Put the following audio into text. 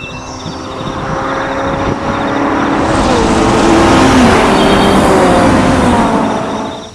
you